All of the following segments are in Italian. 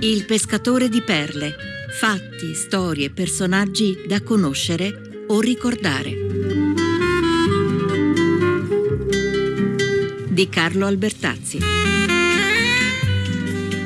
Il pescatore di perle. Fatti, storie, personaggi da conoscere o ricordare. Di Carlo Albertazzi.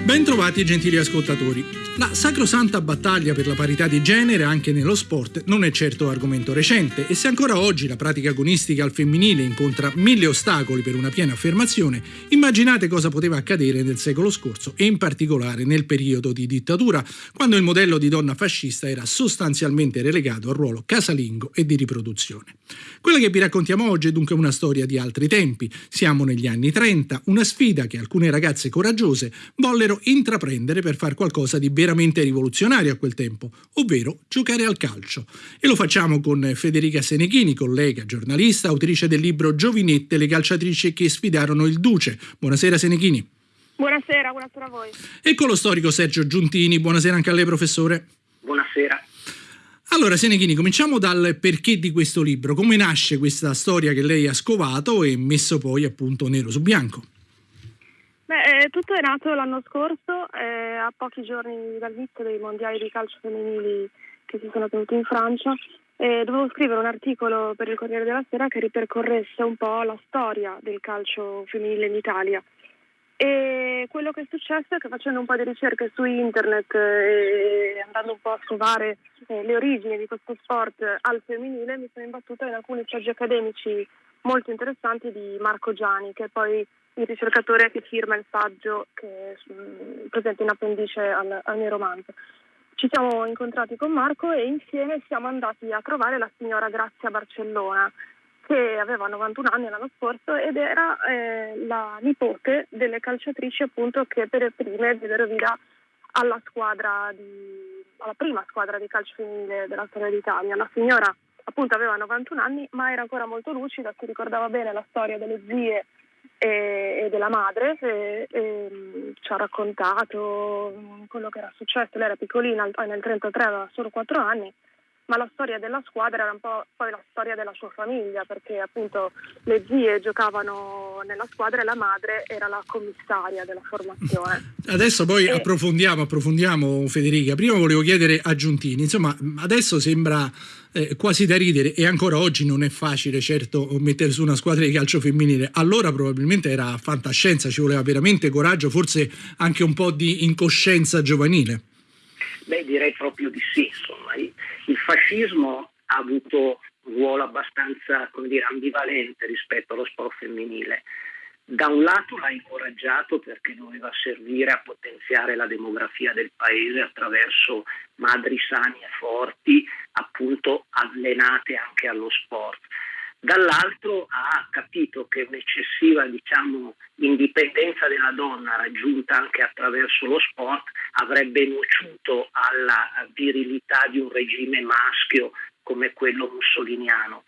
Bentrovati gentili ascoltatori. La sacrosanta battaglia per la parità di genere anche nello sport non è certo argomento recente e se ancora oggi la pratica agonistica al femminile incontra mille ostacoli per una piena affermazione, immaginate cosa poteva accadere nel secolo scorso e in particolare nel periodo di dittatura, quando il modello di donna fascista era sostanzialmente relegato al ruolo casalingo e di riproduzione. Quella che vi raccontiamo oggi è dunque una storia di altri tempi. Siamo negli anni 30, una sfida che alcune ragazze coraggiose vollero intraprendere per far qualcosa di veramente veramente rivoluzionario a quel tempo, ovvero giocare al calcio. E lo facciamo con Federica Senechini, collega, giornalista, autrice del libro Giovinette, le calciatrici che sfidarono il Duce. Buonasera Senechini. Buonasera, buonasera a voi. E con lo storico Sergio Giuntini. Buonasera anche a lei, professore. Buonasera. Allora, Senechini, cominciamo dal perché di questo libro. Come nasce questa storia che lei ha scovato e messo poi appunto nero su bianco? Beh, eh, tutto è nato l'anno scorso, eh, a pochi giorni dal inizio dei mondiali di calcio femminili che si sono tenuti in Francia. Eh, dovevo scrivere un articolo per il Corriere della Sera che ripercorresse un po' la storia del calcio femminile in Italia. E quello che è successo è che facendo un po' di ricerche su internet eh, e andando un po' a scovare eh, le origini di questo sport al femminile mi sono imbattuta in alcuni saggi accademici molto interessanti di Marco Giani, che poi il ricercatore che firma il saggio che è presente in appendice al, al mio romanzo. Ci siamo incontrati con Marco e insieme siamo andati a trovare la signora Grazia Barcellona, che aveva 91 anni l'anno scorso ed era eh, la nipote delle calciatrici appunto che per prime diedero vita alla squadra di, alla prima squadra di calcio femminile della storia d'Italia. La signora appunto aveva 91 anni ma era ancora molto lucida, si ricordava bene la storia delle zie e, della madre e, e, mm, ci ha raccontato mm, quello che era successo. Lei era piccolina, nel 1933 aveva solo 4 anni ma la storia della squadra era un po' poi la storia della sua famiglia, perché appunto le zie giocavano nella squadra e la madre era la commissaria della formazione. Adesso poi e... approfondiamo, approfondiamo Federica. Prima volevo chiedere a Giuntini, insomma adesso sembra eh, quasi da ridere e ancora oggi non è facile certo mettere su una squadra di calcio femminile. Allora probabilmente era fantascienza, ci voleva veramente coraggio, forse anche un po' di incoscienza giovanile. Beh, direi proprio di fascismo ha avuto un ruolo abbastanza dire, ambivalente rispetto allo sport femminile. Da un lato l'ha incoraggiato perché doveva servire a potenziare la demografia del paese attraverso madri sane e forti, appunto allenate anche allo sport dall'altro ha capito che un'eccessiva diciamo, indipendenza della donna raggiunta anche attraverso lo sport avrebbe nociuto alla virilità di un regime maschio come quello mussoliniano.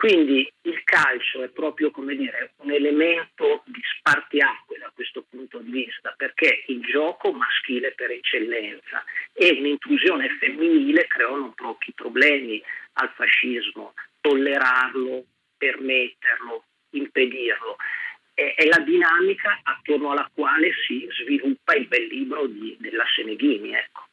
Quindi il calcio è proprio dire, un elemento di spartiacque da questo punto di vista, perché il gioco maschile per eccellenza e un'intrusione femminile creò non pochi problemi al fascismo, tollerarlo, permetterlo, impedirlo. È, è, la dinamica attorno alla quale si sviluppa il bel libro di, della Seneghini. Ecco.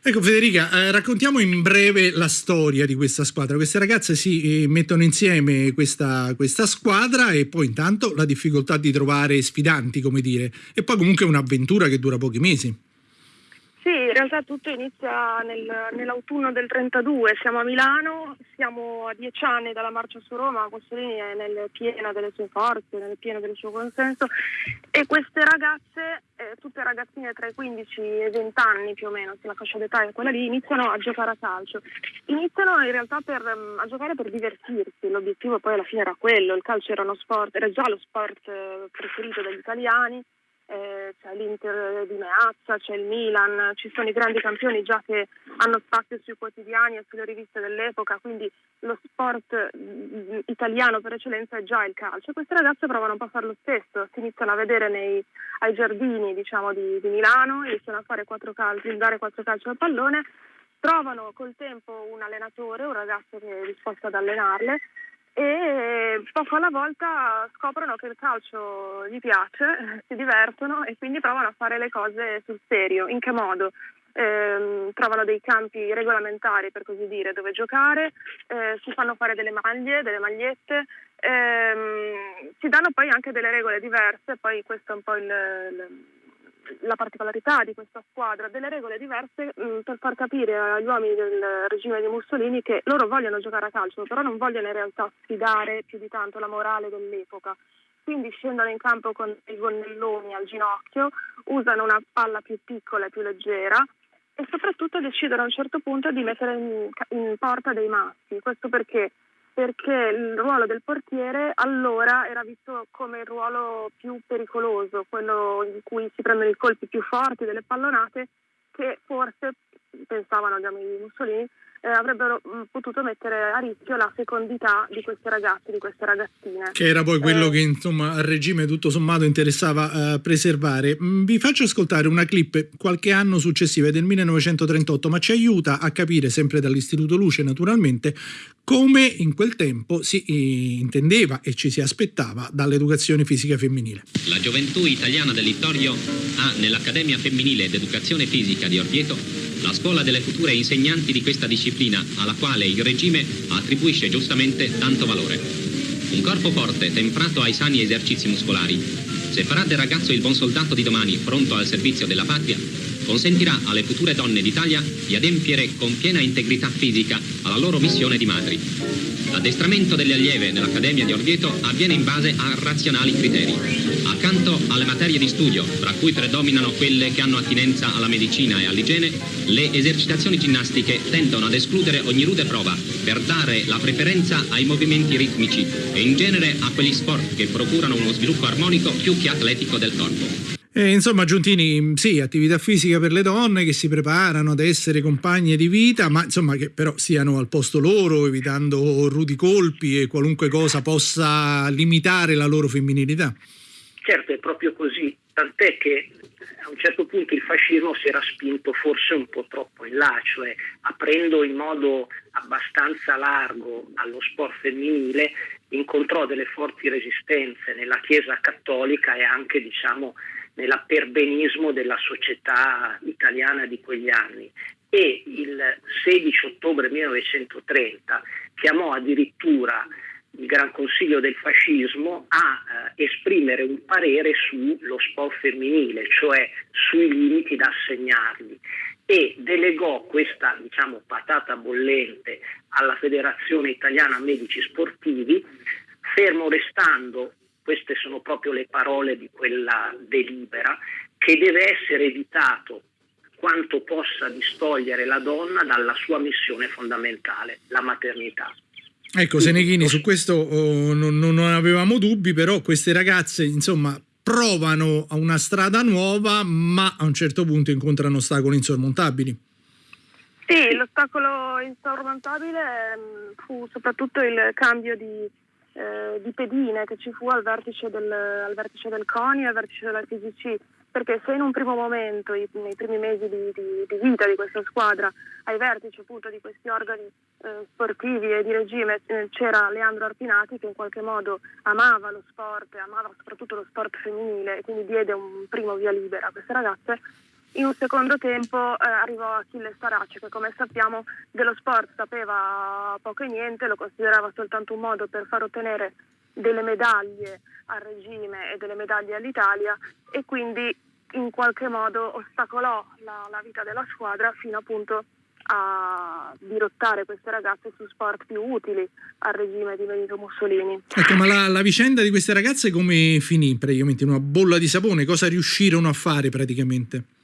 Ecco Federica, eh, raccontiamo in breve la storia di questa squadra. Queste ragazze si eh, mettono insieme questa, questa, squadra e poi intanto la difficoltà di trovare sfidanti, come dire, e poi comunque un'avventura che dura pochi mesi. Realtà tutto inizia nel, nell'autunno del 32, siamo a Milano, siamo a dieci anni dalla marcia su Roma, Mussolini è nel pieno delle sue forze, nel pieno del suo consenso. E queste ragazze, eh, tutte ragazzine tra i 15 e i 20 anni più o meno, se la fascia d'età è quella lì, iniziano a giocare a calcio. Iniziano in realtà per, mm, a giocare per divertirsi, l'obiettivo poi alla fine era quello, il calcio era uno sport, era già lo sport eh, preferito dagli italiani eh, c'è l'Inter di Meazza, c'è il Milan, ci sono i grandi campioni già che hanno spazio sui quotidiani e sulle riviste dell'epoca, quindi lo sport mm, italiano per eccellenza è già il calcio. Queste ragazze provano un po' a fare lo stesso, si iniziano a vedere nei, ai giardini diciamo, di, di, Milano, iniziano a fare quattro calci, dare quattro calci al pallone, trovano col tempo un allenatore, un ragazzo che è disposto ad allenarle e poco alla volta scoprono che il calcio gli piace, si divertono e quindi provano a fare le cose sul serio. In che modo? Eh, trovano dei campi regolamentari per così dire dove giocare, eh, si fanno fare delle maglie, delle magliette, ehm, si danno poi anche delle regole diverse, poi questo è un po' il, il la particolarità di questa squadra, delle regole diverse mh, mm, per far capire agli uomini del regime di Mussolini che loro vogliono giocare a calcio, però non vogliono in realtà sfidare più di tanto la morale dell'epoca. Quindi scendono in campo con i gonnelloni al ginocchio, usano una palla più piccola e più leggera e soprattutto decidono a un certo punto di mettere in, in porta dei maschi. Questo perché perché il ruolo del portiere allora era visto come il ruolo più pericoloso, quello in cui si prendono i colpi più forti delle pallonate che forse, pensavano gli amici Mussolini, eh, avrebbero mh, mm, potuto mettere a rischio la fecondità di questi ragazzi, di queste ragazzine. Che era poi quello eh, che insomma al regime tutto sommato interessava uh, preservare. Mm, vi faccio ascoltare una clip qualche anno successiva, del 1938, ma ci aiuta a capire, sempre dall'Istituto Luce naturalmente, come in quel tempo si eh, intendeva e ci si aspettava dall'educazione fisica femminile. La gioventù italiana del Littorio ha nell'Accademia Femminile d'Educazione Fisica di Orvieto la scuola delle future insegnanti di questa disciplina alla quale il regime attribuisce giustamente tanto valore. Un corpo forte, temprato ai sani esercizi muscolari, se farà del ragazzo il buon soldato di domani pronto al servizio della patria, consentirà alle future donne d'Italia di adempiere con piena integrità fisica alla loro missione di madri. L'addestramento delle allieve nell'Accademia di Orvieto avviene in base a razionali criteri. Accanto alle materie di studio, tra cui predominano quelle che hanno attinenza alla medicina e all'igiene, le esercitazioni ginnastiche tendono ad escludere ogni rude prova per dare la preferenza ai movimenti ritmici e in genere a quegli sport che procurano uno sviluppo armonico più che atletico del corpo. E insomma, Giuntini, sì, attività fisica per le donne che si preparano ad essere compagne di vita, ma insomma che però siano al posto loro, evitando rudi colpi e qualunque cosa possa limitare la loro femminilità. Certo, è proprio così, tant'è che a un certo punto il fascismo si era spinto forse un po' troppo in là, cioè aprendo in modo abbastanza largo allo sport femminile, incontrò delle forti resistenze nella Chiesa cattolica e anche diciamo nell'apperbenismo della società italiana di quegli anni. E il 16 ottobre 1930 chiamò addirittura il Gran Consiglio del Fascismo a eh, esprimere un parere sullo sport femminile, cioè sui limiti da assegnargli e delegò questa diciamo, patata bollente alla Federazione Italiana Medici Sportivi, fermo restando queste sono proprio le parole di quella delibera, che deve essere evitato quanto possa distogliere la donna dalla sua missione fondamentale, la maternità. Ecco, Seneghini, su questo oh, non, non, avevamo dubbi, però queste ragazze, insomma, provano a una strada nuova, ma a un certo punto incontrano ostacoli insormontabili. Sì, l'ostacolo insormontabile mm, fu soprattutto il cambio di eh, di pedine che ci fu al vertice del, al vertice del CONI e al vertice della TGC, perché se in un primo momento, i, nei primi mesi di, di, di, vita di questa squadra, ai vertici appunto di questi organi eh, sportivi e di regime eh, c'era Leandro Arpinati che in qualche modo amava lo sport, amava soprattutto lo sport femminile e quindi diede un primo via libera a queste ragazze, in un secondo tempo eh, arrivò Achille Staracci che come sappiamo dello sport sapeva poco e niente, lo considerava soltanto un modo per far ottenere delle medaglie al regime e delle medaglie all'Italia e quindi in qualche modo ostacolò la, la vita della squadra fino appunto a dirottare queste ragazze su sport più utili al regime di Benito Mussolini. Ecco, ma la, la, vicenda di queste ragazze come finì praticamente? Una bolla di sapone? Cosa riuscirono a fare praticamente?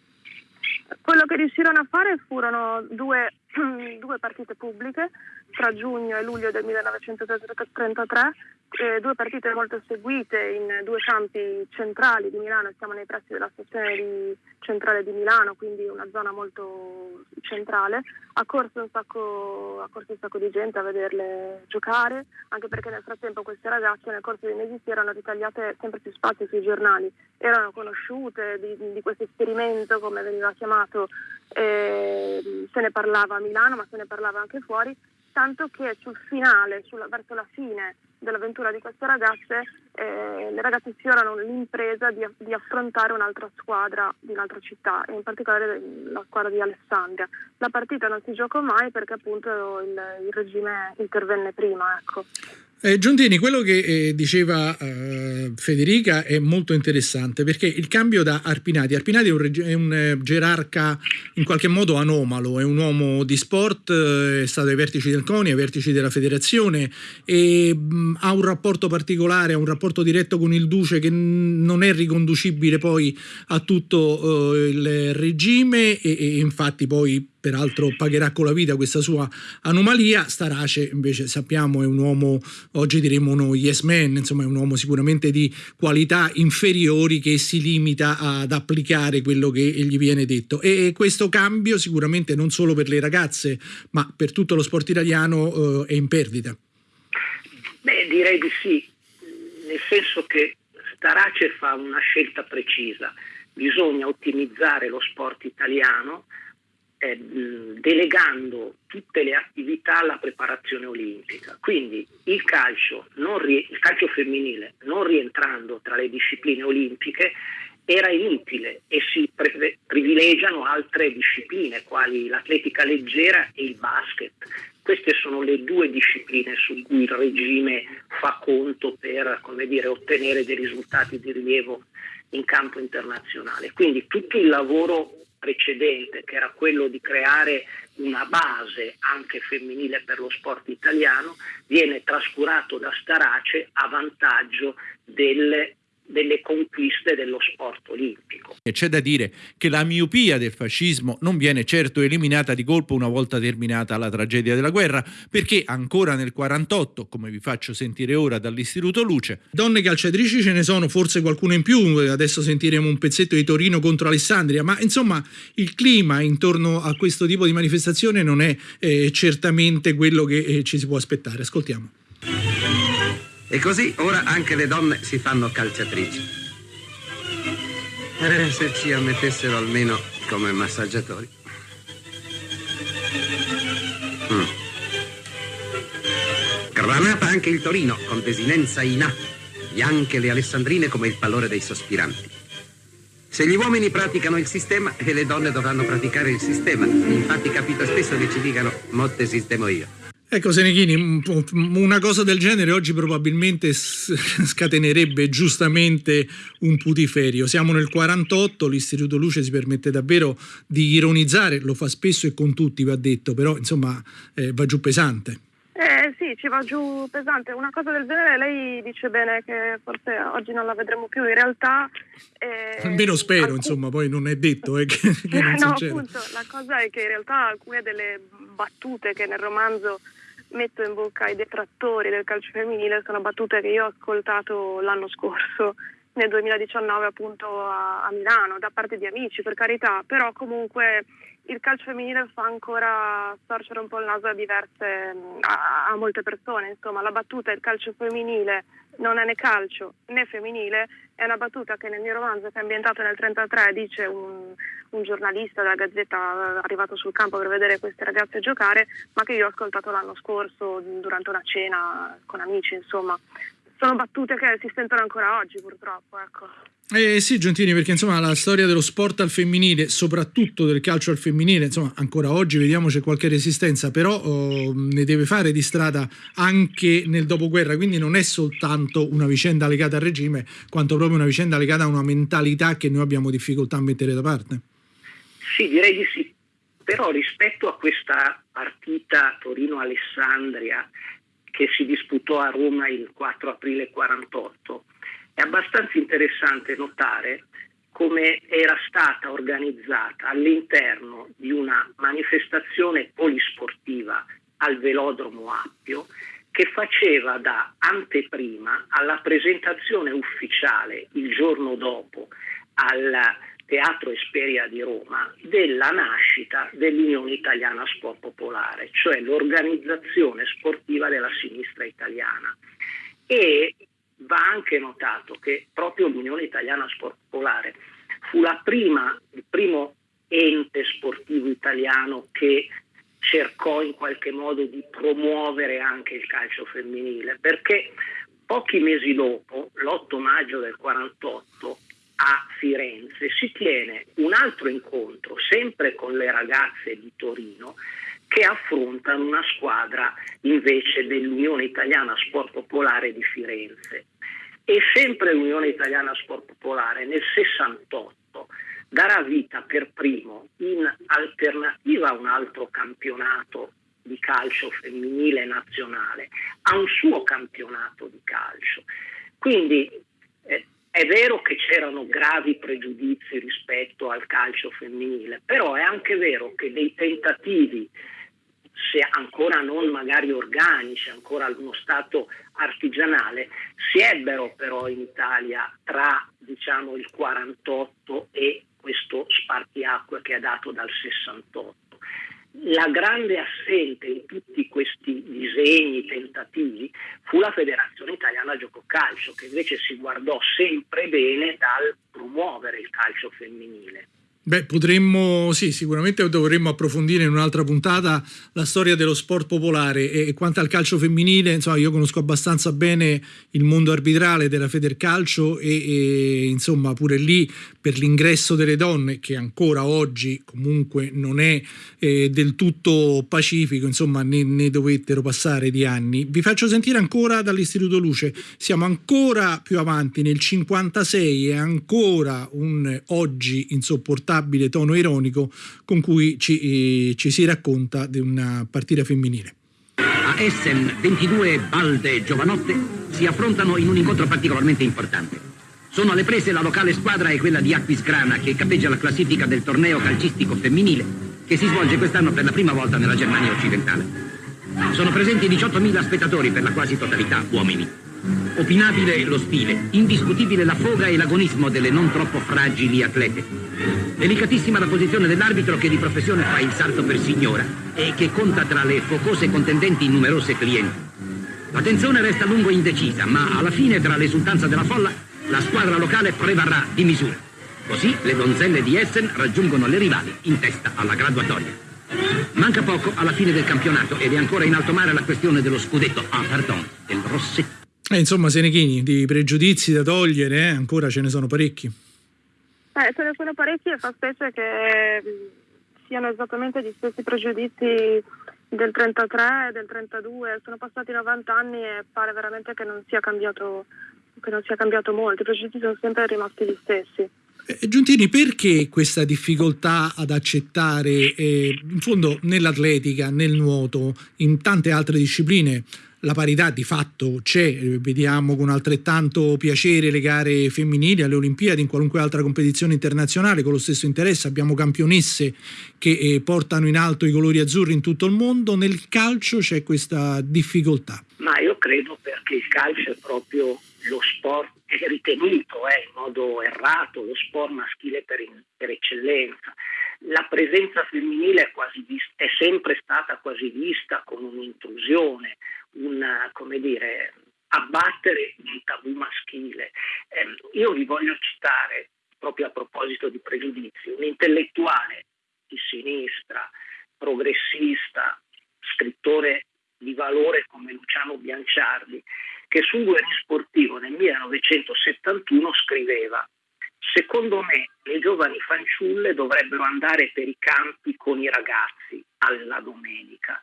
Quello che riuscirono a fare furono due, due partite pubbliche tra giugno e luglio del 1933, eh, due partite molto seguite in due campi centrali di Milano, siamo nei pressi della stazione di, centrale di Milano, quindi una zona molto centrale, ha corso, un sacco, ha corso un sacco di gente a vederle giocare, anche perché nel frattempo queste ragazze nel corso dei mesi si erano ritagliate sempre più spazio sui giornali, erano conosciute di, di questo esperimento, come veniva chiamato, eh, se ne parlava a Milano ma se ne parlava anche fuori tanto che sul finale, sulla, verso la fine dell'avventura di queste ragazze, eh, le ragazze sfiorano l'impresa di, di, affrontare un'altra squadra di un'altra città, in particolare la squadra di Alessandria. La partita non si giocò mai perché appunto il, il regime intervenne prima. Ecco. Eh, Giuntini, quello che eh, diceva eh, Federica è molto interessante perché il cambio da Arpinati, Arpinati è un, è un eh, gerarca in qualche modo anomalo, è un uomo di sport, eh, è stato ai vertici del CONI, ai vertici della federazione e mh, ha un rapporto particolare, ha un rapporto diretto con il Duce che non è riconducibile poi a tutto eh, il regime e, e infatti poi peraltro pagherà con la vita questa sua anomalia. Starace invece sappiamo è un uomo, oggi diremmo uno yes man, insomma è un uomo sicuramente di qualità inferiori che si limita ad applicare quello che gli viene detto e questo cambio sicuramente non solo per le ragazze ma per tutto lo sport italiano eh, è in perdita. Beh direi di sì, nel senso che Starace fa una scelta precisa, bisogna ottimizzare lo sport italiano eh, delegando tutte le attività alla preparazione olimpica. Quindi il calcio, il calcio femminile non rientrando tra le discipline olimpiche era inutile e si pre- privilegiano altre discipline quali l'atletica leggera e il basket. Queste sono le due discipline su cui il regime fa conto per dire, ottenere dei risultati di rilievo in campo internazionale. Quindi tutto il lavoro precedente, che era quello di creare una base anche femminile per lo sport italiano, viene trascurato da Starace a vantaggio delle delle conquiste dello sport olimpico. E c'è da dire che la miopia del fascismo non viene certo eliminata di colpo una volta terminata la tragedia della guerra, perché ancora nel 48, come vi faccio sentire ora dall'Istituto Luce, donne calciatrici ce ne sono forse qualcuno in più, adesso sentiremo un pezzetto di Torino contro Alessandria, ma insomma il clima intorno a questo tipo di manifestazione non è eh, certamente quello che eh, ci si può aspettare. Ascoltiamo. E così ora anche le donne si fanno calciatrici. Eh, se ci ammettessero almeno come massaggiatori. Mm. Granata anche il Torino con desinenza in A. Bianche le alessandrine come il pallore dei sospiranti. Se gli uomini praticano il sistema, e le donne dovranno praticare il sistema. Infatti capita spesso che ci dicano, motte sistemo io. Ecco Senechini, una cosa del genere oggi probabilmente scatenerebbe giustamente un putiferio. Siamo nel 48, l'Istituto Luce si permette davvero di ironizzare, lo fa spesso e con tutti va detto, però insomma eh, va giù pesante. Eh sì, ci va giù pesante. Una cosa del genere lei dice bene che forse oggi non la vedremo più. In realtà... Eh, Almeno spero, alcun... insomma, poi non è detto eh, che, che non No, succede. appunto, la cosa è che in realtà alcune delle battute che nel romanzo metto in bocca ai detrattori del calcio femminile sono battute che io ho ascoltato l'anno scorso, nel 2019 appunto a, a Milano, da parte di amici per carità, però comunque il calcio femminile fa ancora storcere un po' il naso a diverse, a, a, molte persone, insomma la battuta il calcio femminile non è né calcio né femminile, è una battuta che nel mio romanzo che è ambientato nel 1933 dice un, un giornalista della Gazzetta arrivato sul campo per vedere queste ragazze giocare, ma che io ho ascoltato l'anno scorso durante una cena con amici, insomma. Sono battute che si sentono ancora oggi purtroppo, ecco. Eh sì, Giuntini, perché insomma la storia dello sport al femminile, soprattutto del calcio al femminile, insomma ancora oggi vediamo c'è qualche resistenza, però oh, ne deve fare di strada anche nel dopoguerra, quindi non è soltanto una vicenda legata al regime, quanto proprio una vicenda legata a una mentalità che noi abbiamo difficoltà a mettere da parte. Sì, direi di sì, però rispetto a questa partita Torino-Alessandria che si disputò a Roma il 4 aprile 48, è abbastanza interessante notare come era stata organizzata all'interno di una manifestazione polisportiva al velodromo Appio che faceva da anteprima alla presentazione ufficiale il giorno dopo al Teatro Esperia di Roma della nascita dell'Unione Italiana Sport Popolare, cioè l'organizzazione sportiva della sinistra italiana. E va anche notato che proprio l'Unione Italiana Sport Popolare fu prima, il primo ente sportivo italiano che cercò in qualche modo di promuovere anche il calcio femminile, perché pochi mesi dopo, l'8 maggio del 48, a Firenze si tiene un altro incontro, sempre con le ragazze di Torino, che affrontano una squadra invece dell'Unione Italiana Sport Popolare di Firenze. E sempre l'Unione Italiana Sport Popolare nel 68 darà vita per primo in alternativa a un altro campionato di calcio femminile nazionale, a un suo campionato di calcio. Quindi eh, è vero che c'erano gravi pregiudizi rispetto al calcio femminile, però è anche vero che dei tentativi, se ancora non magari organici, ancora ad uno stato artigianale, si ebbero però in Italia tra diciamo, il 48 e questo spartiacque che è dato dal 68. La grande assente in tutti questi disegni, tentativi, fu la Federazione Italiana Gioco Calcio, che invece si guardò sempre bene dal promuovere il calcio femminile. Beh, potremmo, sì, sicuramente dovremmo approfondire in un'altra puntata la storia dello sport popolare e quanto al calcio femminile, insomma, io conosco abbastanza bene il mondo arbitrale della Federcalcio e, e insomma pure lì per l'ingresso delle donne che ancora oggi comunque non è eh, del tutto pacifico, insomma ne, ne dovettero passare di anni. Vi faccio sentire ancora dall'Istituto Luce, siamo ancora più avanti nel 56 e ancora un oggi insopportabile insopportabile tono ironico con cui ci, eh, ci si racconta di una partita femminile. A Essen 22 Balde Giovanotte si affrontano in un incontro particolarmente importante. Sono alle prese la locale squadra e quella di Aquisgrana che capeggia la classifica del torneo calcistico femminile che si svolge quest'anno per la prima volta nella Germania occidentale. Sono presenti 18.000 spettatori per la quasi totalità uomini. Opinabile lo stile, indiscutibile la foga e l'agonismo delle non troppo fragili atlete. Delicatissima la posizione dell'arbitro che di professione fa il salto per signora e che conta tra le focose contendenti numerose clienti. La tensione resta a lungo indecisa, ma alla fine tra l'esultanza della folla la squadra locale prevarrà di misura. Così le donzelle di Essen raggiungono le rivali in testa alla graduatoria. Manca poco alla fine del campionato ed è ancora in alto mare la questione dello scudetto, ah pardon, del rossetto. Eh, insomma, Senechini, di pregiudizi da togliere, eh? ancora ce ne sono parecchi. Eh, ce ne sono parecchi e fa specie che mm, siano esattamente gli stessi pregiudizi del 33 e del 32. Sono passati 90 anni e pare veramente che non sia cambiato, non sia cambiato molto. I pregiudizi sono sempre rimasti gli stessi. Eh, Giuntini, perché questa difficoltà ad accettare, eh, in fondo nell'atletica, nel nuoto, in tante altre discipline, la parità di fatto c'è, eh, vediamo con altrettanto piacere le gare femminili alle Olimpiadi, in qualunque altra competizione internazionale con lo stesso interesse, abbiamo campionesse che eh, portano in alto i colori azzurri in tutto il mondo, nel calcio c'è questa difficoltà. Ma io credo perché il calcio è proprio lo sport è ritenuto eh, in modo errato lo sport maschile per, in, per eccellenza. La presenza femminile è, vista, è sempre stata quasi vista come un'intrusione, un, come dire, abbattere un tabù maschile. Eh, io vi voglio citare, proprio a proposito di pregiudizi, un intellettuale di sinistra, progressista, scrittore di valore come Luciano Bianciardi, che sul guerriero sportivo nel 1971 scriveva Secondo me le giovani fanciulle dovrebbero andare per i campi con i ragazzi alla domenica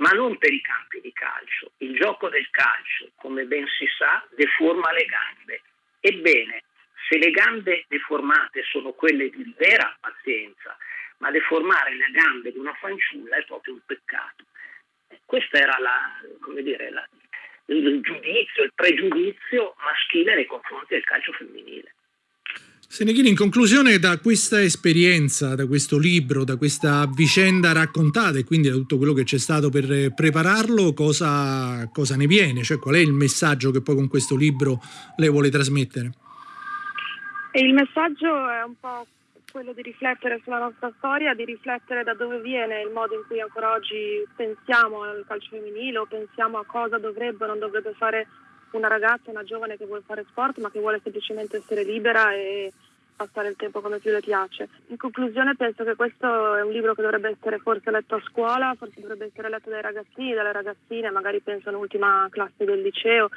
ma non per i campi di calcio. Il gioco del calcio, come ben si sa, deforma le gambe. Ebbene, se le gambe deformate sono quelle di vera pazienza, ma deformare le gambe di una fanciulla è proprio un peccato. Questo era la, dire, la, il giudizio, il pregiudizio maschile nei confronti del calcio femminile. Senechini, in conclusione da questa esperienza, da questo libro, da questa vicenda raccontata e quindi da tutto quello che c'è stato per prepararlo, cosa, cosa ne viene? Cioè qual è il messaggio che poi con questo libro lei vuole trasmettere? E il messaggio è un po' quello di riflettere sulla nostra storia, di riflettere da dove viene il modo in cui ancora oggi pensiamo al calcio femminile o pensiamo a cosa dovrebbe o non dovrebbe fare una ragazza, una giovane che vuole fare sport ma che vuole semplicemente essere libera e passare il tempo come più le piace. In conclusione penso che questo è un libro che dovrebbe essere forse letto a scuola, forse dovrebbe essere letto dai ragazzini, dalle ragazzine, magari penso all'ultima classe del liceo,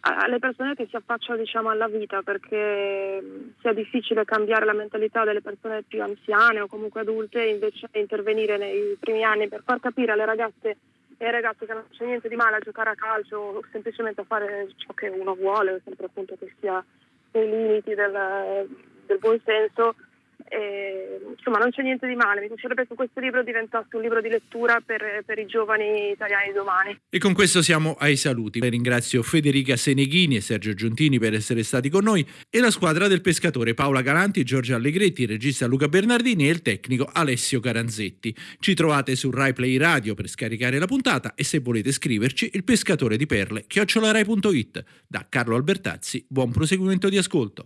alle persone che si affacciano diciamo, alla vita perché sia difficile cambiare la mentalità delle persone più anziane o comunque adulte invece intervenire nei primi anni per far capire alle ragazze e ragazzi che non c'è niente di male a giocare a calcio o semplicemente a fare ciò che uno vuole, sempre appunto che sia nei limiti del, del buon senso e, insomma, non c'è niente di male. Mi piacerebbe che questo libro diventasse un libro di lettura per, per i giovani italiani domani. E con questo siamo ai saluti. Ringrazio Federica Seneghini e Sergio Giuntini per essere stati con noi e la squadra del pescatore Paola Galanti, Giorgio Allegretti, il regista Luca Bernardini e il tecnico Alessio Caranzetti. Ci trovate su Rai Play Radio per scaricare la puntata e se volete scriverci il pescatore di perle chiocciolarai.it. Da Carlo Albertazzi, buon proseguimento di ascolto.